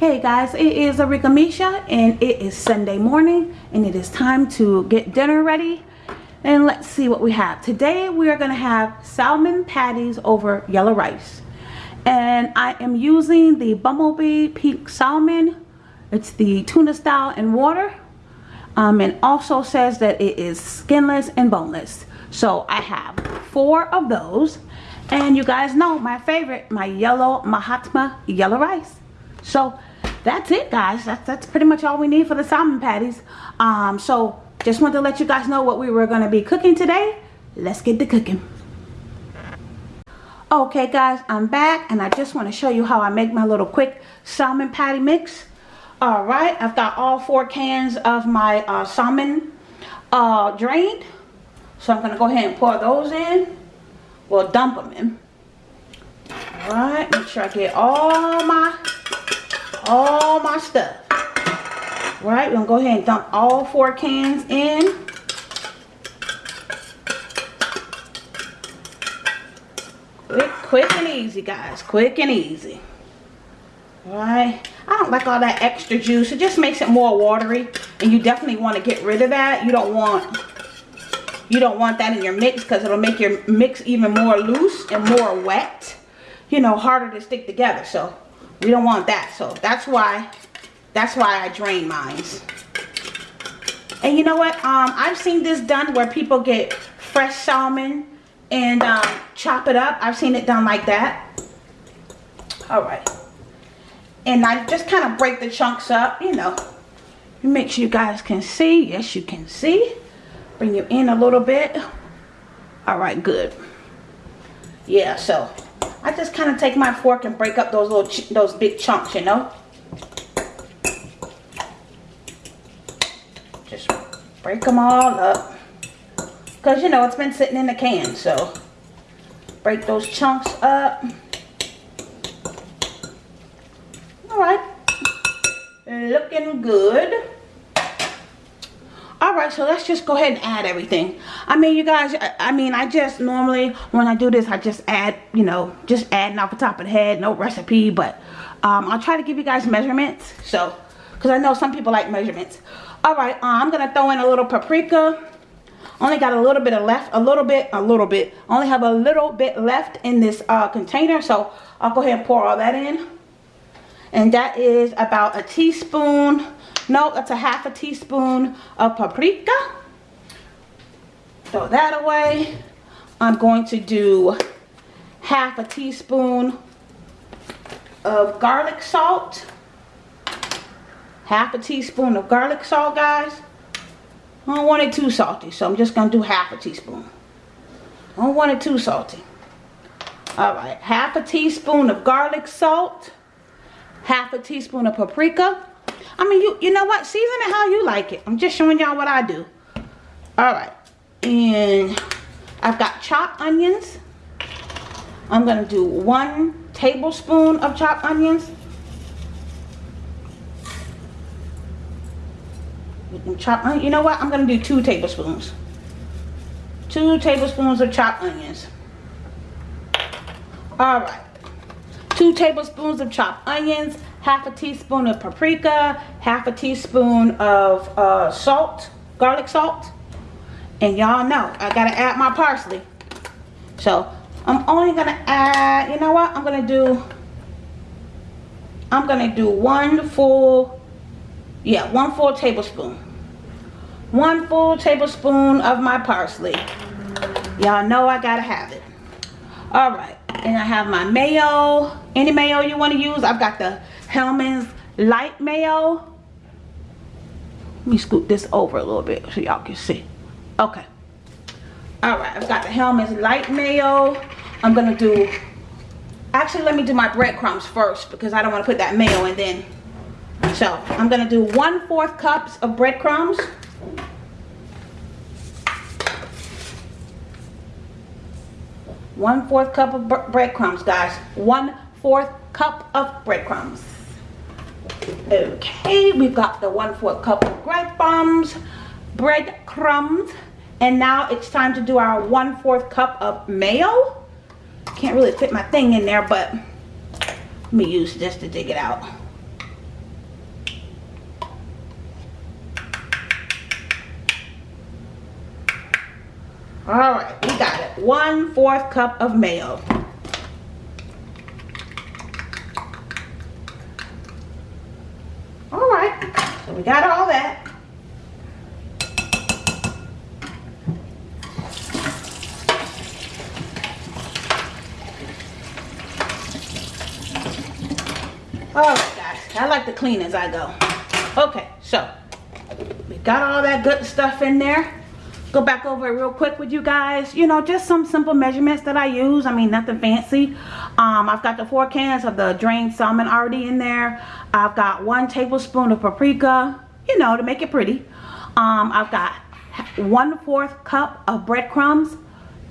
Hey guys, it is Arika Misha and it is Sunday morning and it is time to get dinner ready. And let's see what we have. Today we are going to have salmon patties over yellow rice. And I am using the Bumblebee Pink Salmon. It's the tuna style in water. Um, and also says that it is skinless and boneless. So I have four of those. And you guys know my favorite, my yellow Mahatma yellow rice. So that's it guys. That's that's pretty much all we need for the salmon patties. Um so just wanted to let you guys know what we were going to be cooking today. Let's get to cooking. Okay guys i'm back and i just want to show you how i make my little quick salmon patty mix. All right i've got all four cans of my uh, salmon uh, drained. So i'm to go ahead and pour those in. We'll dump them in. All right make sure i get all my all my stuff. Right, we're gonna go ahead and dump all four cans in. Quick, quick and easy, guys. Quick and easy. Alright. I don't like all that extra juice. It just makes it more watery. And you definitely want to get rid of that. You don't want you don't want that in your mix because it'll make your mix even more loose and more wet. You know, harder to stick together. So we don't want that. So that's why, that's why I drain mines. And you know what? Um, I've seen this done where people get fresh salmon and um, chop it up. I've seen it done like that. All right. And I just kind of break the chunks up, you know. Make sure you guys can see. Yes, you can see. Bring you in a little bit. All right, good. Yeah, so I just kind of take my fork and break up those little, those big chunks, you know. Just break them all up. Because, you know, it's been sitting in the can, so break those chunks up. Alright. Looking good all right so let's just go ahead and add everything. I mean you guys I, mean i just normally when i do this i just add you know just adding off the top of the head no recipe but um, i'll try to give you guys measurements so because i know some people like measurements. All right uh, i'm gonna throw in a little paprika. Only got a little bit of left a little bit a little bit. Only have a little bit left in this uh, container so i'll go ahead and pour all that in. And that is about a teaspoon no, that's a half a teaspoon of paprika. Throw that away. I'm going to do half a teaspoon of garlic salt. Half a teaspoon of garlic salt, guys. I don't want it too salty, so I'm just going to do half a teaspoon. I don't want it too salty. Alright, half a teaspoon of garlic salt. Half a teaspoon of paprika. I mean, you you know what? Season it how you like it. I'm just showing y'all what I do. All right. And I've got chopped onions. I'm going to do one tablespoon of chopped onions. Chop, you know what? I'm going to do two tablespoons. Two tablespoons of chopped onions. All right. Two tablespoons of chopped onions half a teaspoon of paprika, half a teaspoon of uh, salt, garlic salt. And y'all know, I gotta add my parsley. So, I'm only gonna add, you know what, I'm gonna do, I'm gonna do one full, yeah, one full tablespoon. One full tablespoon of my parsley. Y'all know I gotta have it. All right, and I have my mayo. Any mayo you wanna use. I've got the Hellmann's light mayo. Let me scoot this over a little bit so y'all can see. Okay. Alright, I've got the Hellmann's light mayo. I'm going to do... Actually, let me do my breadcrumbs first because I don't want to put that mayo in then. So, I'm going to do 1 4th cups of breadcrumbs. One fourth cup of breadcrumbs, guys. One fourth cup of breadcrumbs okay we've got the one for a cup of breadcrumbs, breadcrumbs, bread crumbs and now it's time to do our one fourth cup of mayo. Can't really fit my thing in there but let me use this to dig it out. All right we got it. One fourth cup of mayo. So we got all that. Oh, right, guys, I like to clean as I go. Okay, so we got all that good stuff in there. Go back over it real quick with you guys. You know just some simple measurements that i use. I mean nothing fancy um, i've got the four cans of the drained salmon already in there. I've got one tablespoon of paprika you know to make it pretty. Um, i've got one fourth cup of breadcrumbs.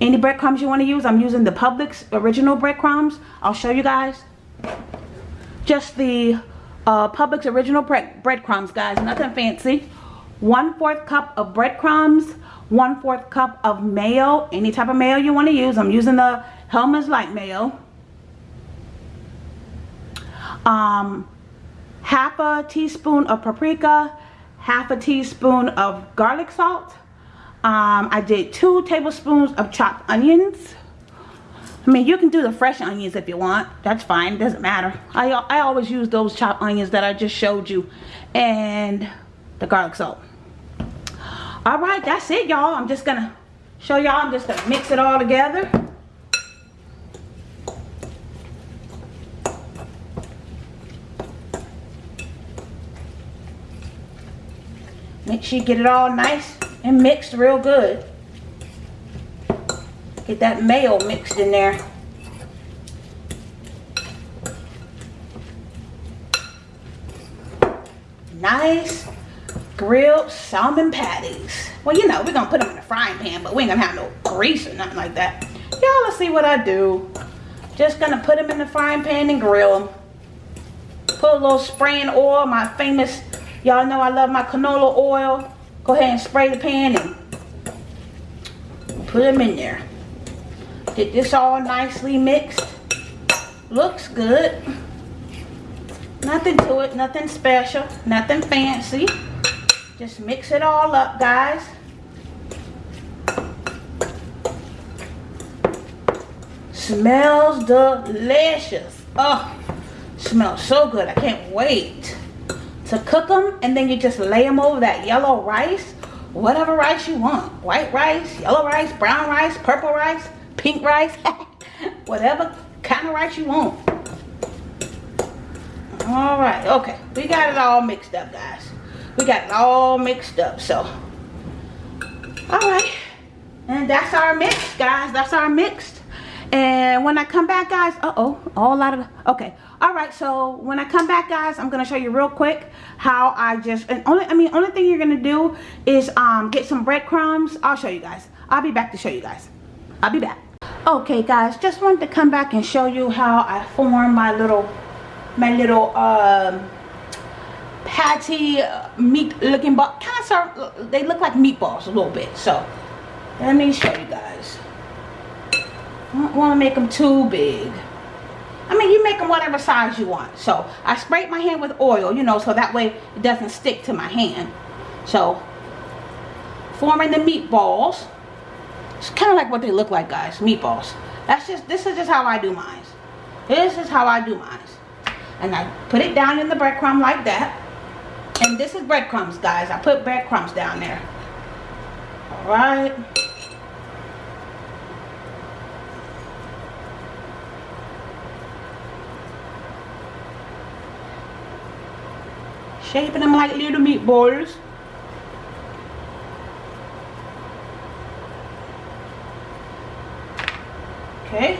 Any breadcrumbs you want to use i'm using the publix original breadcrumbs. I'll show you guys. Just the uh, publix original breadcrumbs guys nothing fancy. One fourth cup of breadcrumbs one fourth cup of mayo any type of mayo you want to use. I'm using the Hellmann's light mayo um half a teaspoon of paprika half a teaspoon of garlic salt um i did two tablespoons of chopped onions I mean, you can do the fresh onions if you want. That's fine. It Doesn't matter. I, I always use those chopped onions that I just showed you. And the garlic salt all right that's it y'all i'm just gonna show y'all i'm just gonna mix it all together make sure you get it all nice and mixed real good get that mayo mixed in there nice grilled salmon patties. Well, you know, we're going to put them in the frying pan, but we ain't going to have no grease or nothing like that. Y'all, let's see what I do. Just going to put them in the frying pan and grill them. Put a little spraying oil, my famous, y'all know I love my canola oil. Go ahead and spray the pan and put them in there. Get this all nicely mixed. Looks good. Nothing to it, nothing special, nothing fancy. Just mix it all up, guys. Smells delicious. Oh, smells so good. I can't wait to cook them. And then you just lay them over that yellow rice. Whatever rice you want. White rice, yellow rice, brown rice, purple rice, pink rice. whatever kind of rice you want. All right. Okay. We got it all mixed up, guys we got it all mixed up so all right and that's our mix guys that's our mixed and when i come back guys uh-oh all lot of okay. All right so when i come back guys i'm gonna show you real quick how i just and only i mean only thing you're gonna do is um get some breadcrumbs. I'll show you guys. I'll be back to show you guys. I'll be back. Okay guys just wanted to come back and show you how i form my little my little um patty uh, meat looking but kind of they look like meatballs a little bit so let me show you guys I don't want to make them too big. I mean you make them whatever size you want. So I sprayed my hand with oil you know so that way it doesn't stick to my hand. So forming the meatballs. It's kind of like what they look like guys meatballs. That's just this is just how I do mine. This is how I do mine. And I put it down in the breadcrumb like that. And this is breadcrumbs, guys. I put breadcrumbs down there. All right. Shaping them like little meatballs. Okay.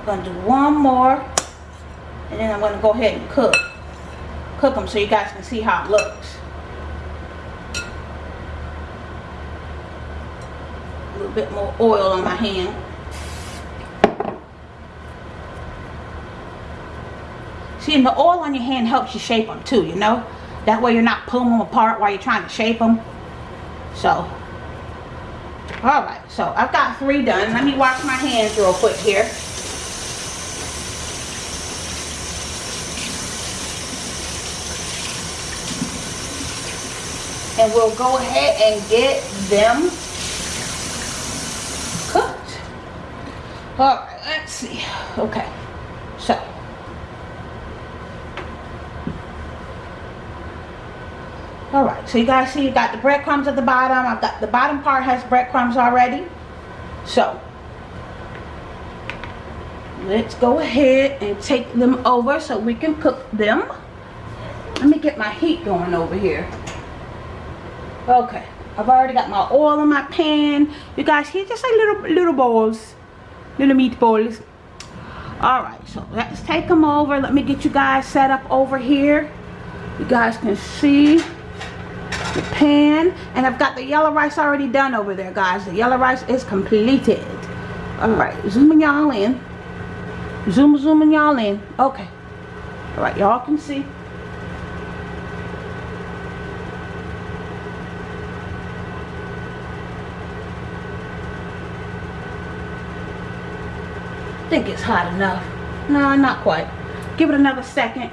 I'm to do one more. And then I'm to go ahead and cook cook them so you guys can see how it looks. A little bit more oil on my hand. See, and the oil on your hand helps you shape them too, you know? That way you're not pulling them apart while you're trying to shape them. So, alright, so I've got three done. Let me wash my hands real quick here. and we'll go ahead and get them cooked. All right, let's see. Okay, so. All right, so you guys see you got the breadcrumbs at the bottom. I've got the bottom part has breadcrumbs already. So, let's go ahead and take them over so we can cook them. Let me get my heat going over here. Okay, I've already got my oil in my pan. You guys, here just like little little balls little meatballs all right so let's take them over let me get you guys set up over here you guys can see pan and I've got the yellow rice already done over there guys the yellow rice is completed all right zooming y'all in zoom zooming y'all in okay all right y'all can see think it's hot enough. No, not quite. Give it another second.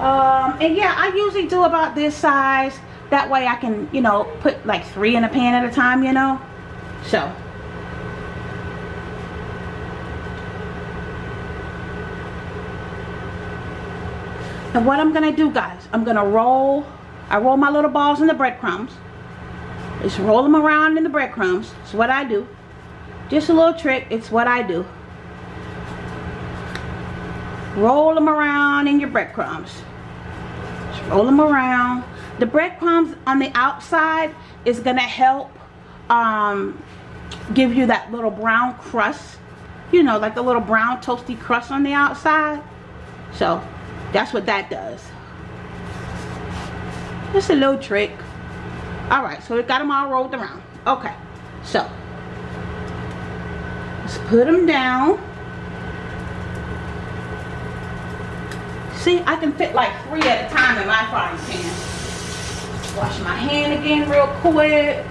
Um, and yeah, I usually do about this size. That way I can, you know, put like three in a pan at a time, you know. So. And what I'm going to do, guys, I'm going to roll, I roll my little balls in the breadcrumbs. Just roll them around in the breadcrumbs. It's what I do. Just a little trick. It's what I do roll them around in your breadcrumbs Just roll them around the breadcrumbs on the outside is gonna help um, give you that little brown crust you know like the little brown toasty crust on the outside. So that's what that does. Just a little trick. All right so we got them all rolled around. Okay so let's put them down. See, I can fit like three at a time in my frying pan. Wash my hand again real quick.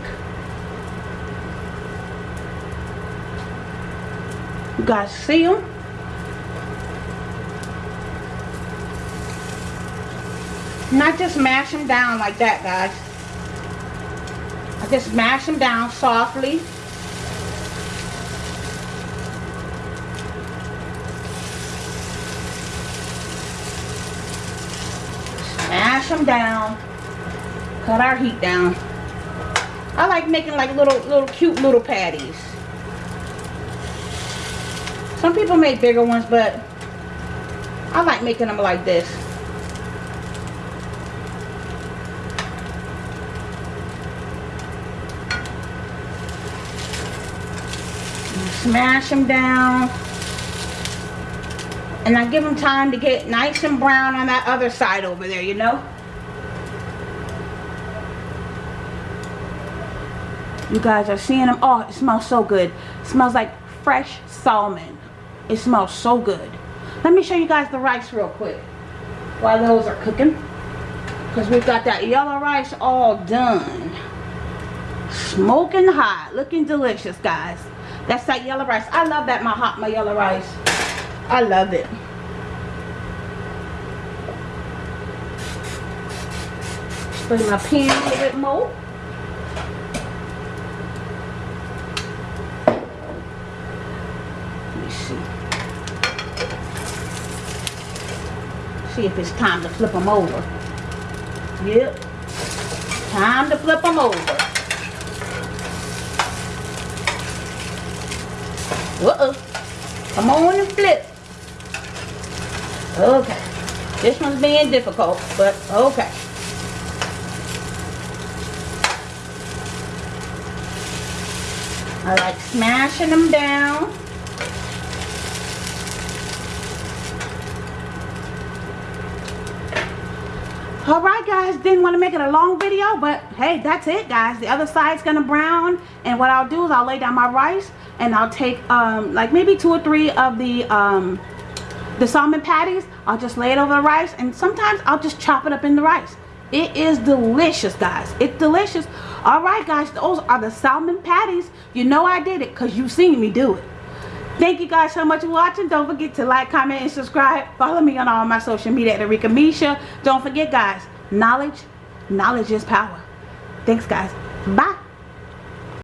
You guys see them? Not just mash them down like that, guys. I just mash them down softly. mash them down cut our heat down. I like making like little little cute little patties. Some people make bigger ones but I like making them like this. Smash them down. And I give them time to get nice and brown on that other side over there, you know? You guys are seeing them. Oh, it smells so good. It smells like fresh salmon. It smells so good. Let me show you guys the rice real quick while those are cooking. Because we've got that yellow rice all done. Smoking hot. Looking delicious, guys. That's that yellow rice. I love that, my hot, my yellow rice. I love it. Bring my pan a little bit more. Let me see. See if it's time to flip them over. Yep. Time to flip them over. Uh-oh. Come on and flip. Okay. This one's being difficult, but okay. I like smashing them down. Alright guys, didn't want to make it a long video, but hey, that's it guys. The other side's to brown, and what I'll do is I'll lay down my rice, and I'll take um, like maybe two or three of the um, the salmon patties. I'll just lay it over the rice and sometimes I'll just chop it up in the rice. It is delicious guys. It's delicious. All right guys those are the salmon patties. You know I did it because you've seen me do it thank you guys so much for watching. Don't forget to like comment and subscribe. Follow me on all my social media at Erika Misha. Don't forget guys knowledge knowledge is power. Thanks guys. Bye